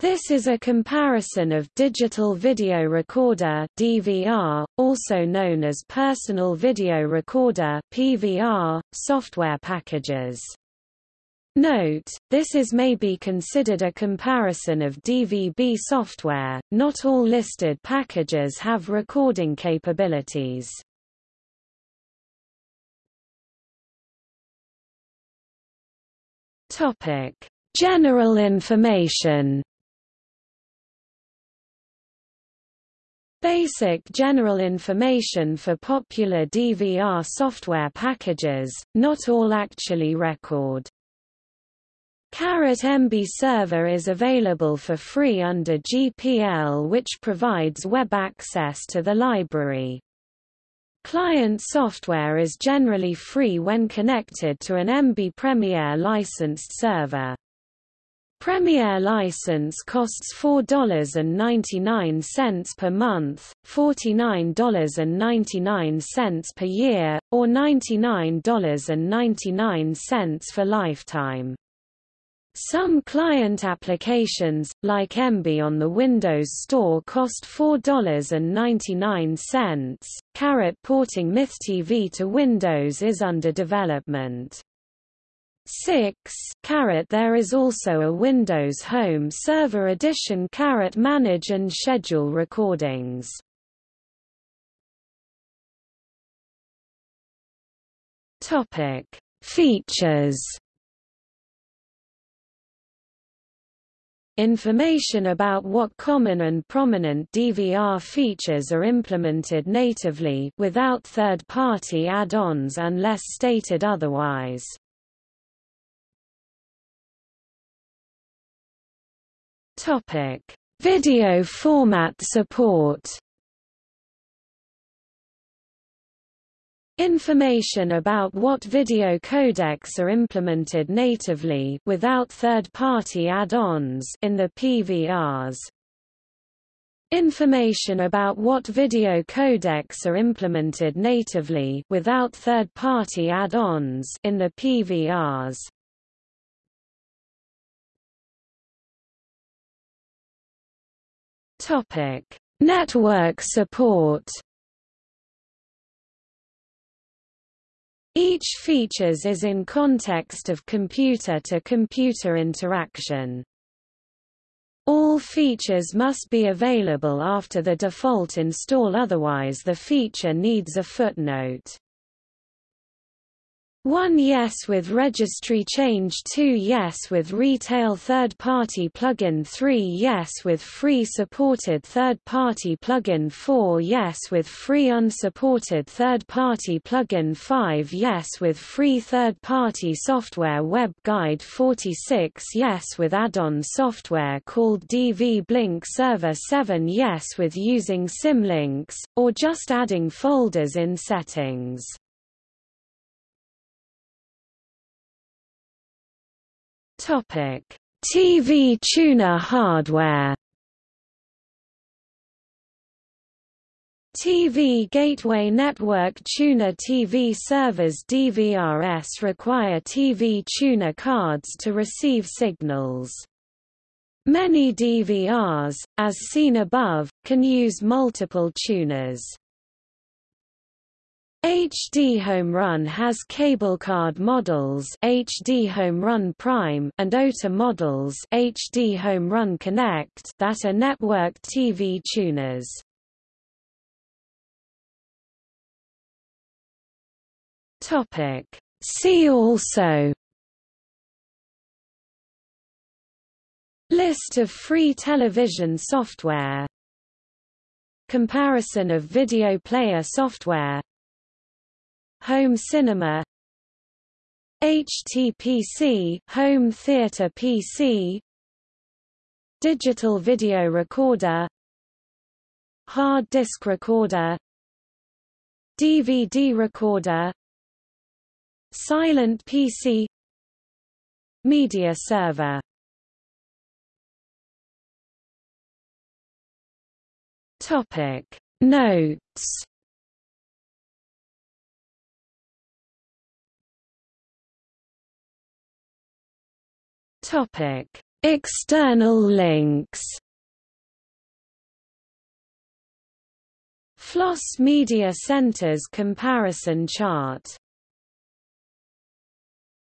This is a comparison of digital video recorder DVR, also known as personal video recorder PVR, software packages. Note, this is may be considered a comparison of DVB software, not all listed packages have recording capabilities. General information Basic general information for popular DVR software packages, not all actually record. Caret Emby server is available for free under GPL which provides web access to the library. Client software is generally free when connected to an Emby Premiere licensed server. Premiere license costs $4.99 per month, $49.99 per year, or $99.99 for lifetime. Some client applications, like Emby on the Windows Store cost $4.99. Caret porting MythTV to Windows is under development. 6 caret There is also a Windows Home Server Edition caret Manage and schedule recordings. Topic: Features. Information about what common and prominent DVR features are implemented natively without third-party add-ons unless stated otherwise. Topic: Video format support. Information about what video codecs are implemented natively without third-party add-ons in the PVRs. Information about what video codecs are implemented natively without third-party add-ons in the PVRs. Topic: Network support. Each features is in context of computer-to-computer -computer interaction. All features must be available after the default install otherwise the feature needs a footnote. 1 Yes with registry change 2 Yes with retail third-party plugin 3 Yes with free supported third-party plugin 4 Yes with free unsupported third-party plugin 5 Yes with free third-party software Web Guide 46 Yes with add-on software called DVBLink Server 7 Yes with using symlinks, or just adding folders in settings Topic: TV tuner hardware. TV Gateway Network Tuner TV servers DVRS require TV tuner cards to receive signals. Many DVRs, as seen above, can use multiple tuners. HDHomeRun has cable card models HDHomeRun Prime and OTA models HDHomeRun Connect that are networked TV tuners. Topic. See also. List of free television software. Comparison of video player software Home cinema HTPC home theater PC Digital video recorder Hard disk recorder DVD recorder Silent PC Media server. Topic. Notes Topic: External links. Floss Media Center's comparison chart